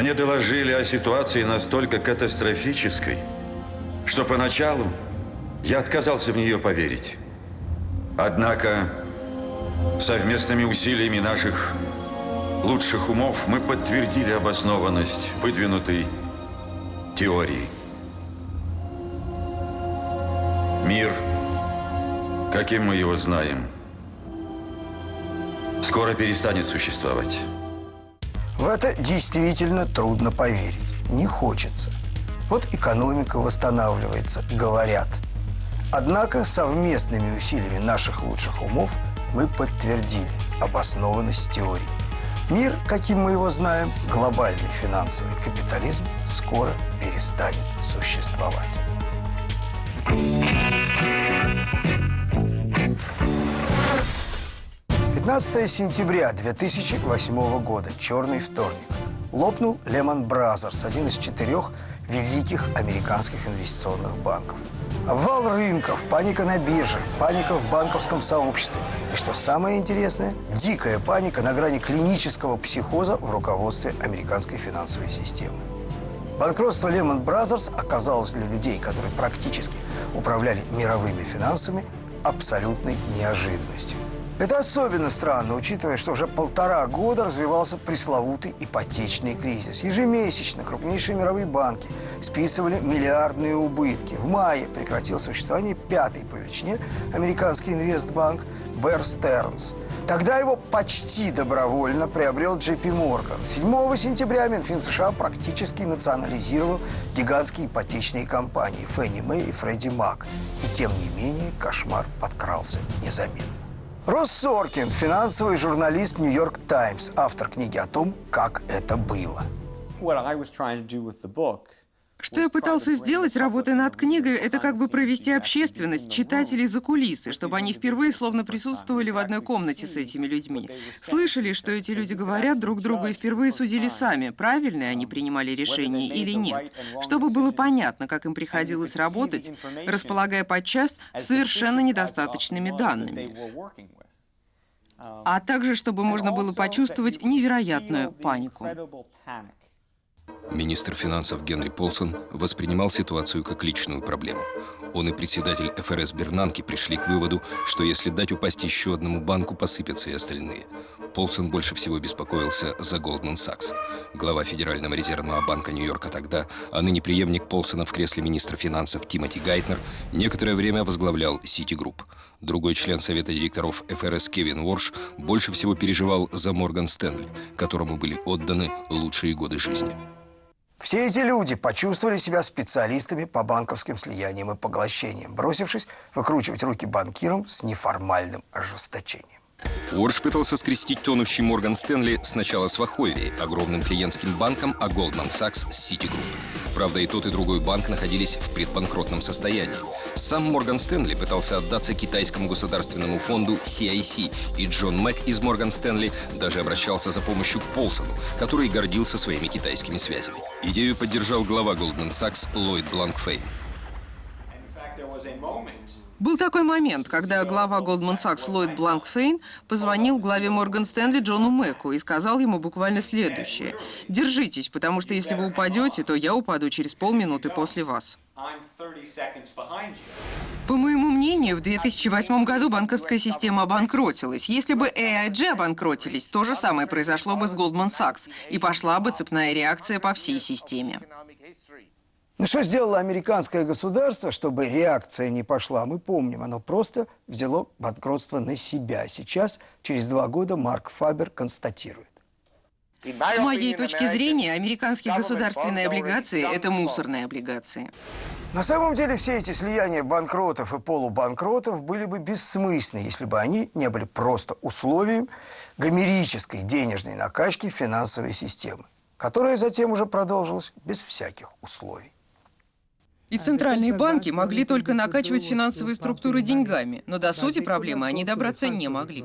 Мне доложили о ситуации настолько катастрофической, что поначалу я отказался в нее поверить. Однако совместными усилиями наших лучших умов мы подтвердили обоснованность выдвинутой теории. Мир, каким мы его знаем, скоро перестанет существовать. В это действительно трудно поверить. Не хочется. Вот экономика восстанавливается, говорят. Однако совместными усилиями наших лучших умов мы подтвердили обоснованность теории. Мир, каким мы его знаем, глобальный финансовый капитализм, скоро перестанет существовать. 15 сентября 2008 года, черный вторник. Лопнул Lehman Brothers, один из четырех великих американских инвестиционных банков. Обвал рынков, паника на бирже, паника в банковском сообществе. И что самое интересное, дикая паника на грани клинического психоза в руководстве американской финансовой системы. Банкротство Lehman Brothers оказалось для людей, которые практически управляли мировыми финансами, абсолютной неожиданностью. Это особенно странно, учитывая, что уже полтора года развивался пресловутый ипотечный кризис. Ежемесячно крупнейшие мировые банки списывали миллиардные убытки. В мае прекратил существование пятый по величине американский инвестбанк Bear Stearns. Тогда его почти добровольно приобрел JP Morgan. 7 сентября Минфин США практически национализировал гигантские ипотечные компании Фенни Мэй и Фредди Мак. И тем не менее кошмар подкрался незаметно. Росс Соркин, финансовый журналист «Нью-Йорк Таймс», автор книги о том, как это было. Что я пытался сделать, работая над книгой, это как бы провести общественность, читателей за кулисы, чтобы они впервые словно присутствовали в одной комнате с этими людьми. Слышали, что эти люди говорят друг другу и впервые судили сами, правильно они принимали решение или нет. Чтобы было понятно, как им приходилось работать, располагая подчас совершенно недостаточными данными. А также, чтобы можно было почувствовать невероятную панику. Министр финансов Генри Полсон воспринимал ситуацию как личную проблему. Он и председатель ФРС Бернанки пришли к выводу, что если дать упасть еще одному банку, посыпятся и остальные. Полсон больше всего беспокоился за Goldman Sachs. Глава Федерального резервного банка Нью-Йорка тогда, а ныне преемник Полсона в кресле министра финансов Тимоти Гайтнер, некоторое время возглавлял Citigroup. Другой член совета директоров ФРС Кевин Уорш больше всего переживал за Морган Стэнли, которому были отданы лучшие годы жизни. Все эти люди почувствовали себя специалистами по банковским слияниям и поглощениям, бросившись выкручивать руки банкирам с неформальным ожесточением. Уорш пытался скрестить тонущий Морган Стэнли сначала с Ваховией, огромным клиентским банком, а Goldman Sachs с Citigroup. Правда, и тот, и другой банк находились в предбанкротном состоянии. Сам Морган Стэнли пытался отдаться китайскому государственному фонду CIC, и Джон Мэг из Морган Стэнли даже обращался за помощью к Полсону, который гордился своими китайскими связями. Идею поддержал глава Goldman Sachs Ллойд Бланкфейн. Был такой момент, когда глава Goldman Sachs Ллойд Бланкфейн позвонил главе Морган Стэнли Джону Мэку и сказал ему буквально следующее. «Держитесь, потому что если вы упадете, то я упаду через полминуты после вас». По моему мнению, в 2008 году банковская система обанкротилась. Если бы AIG обанкротились, то же самое произошло бы с Goldman Sachs, и пошла бы цепная реакция по всей системе. Ну что сделало американское государство, чтобы реакция не пошла, мы помним. Оно просто взяло банкротство на себя. Сейчас, через два года, Марк Фабер констатирует. С моей точки зрения, американские государственные облигации – это мусорные облигации. На самом деле все эти слияния банкротов и полубанкротов были бы бессмысленны, если бы они не были просто условием гомерической денежной накачки финансовой системы, которая затем уже продолжилась без всяких условий. И центральные банки могли только накачивать финансовые структуры деньгами, но до сути проблемы они добраться не могли.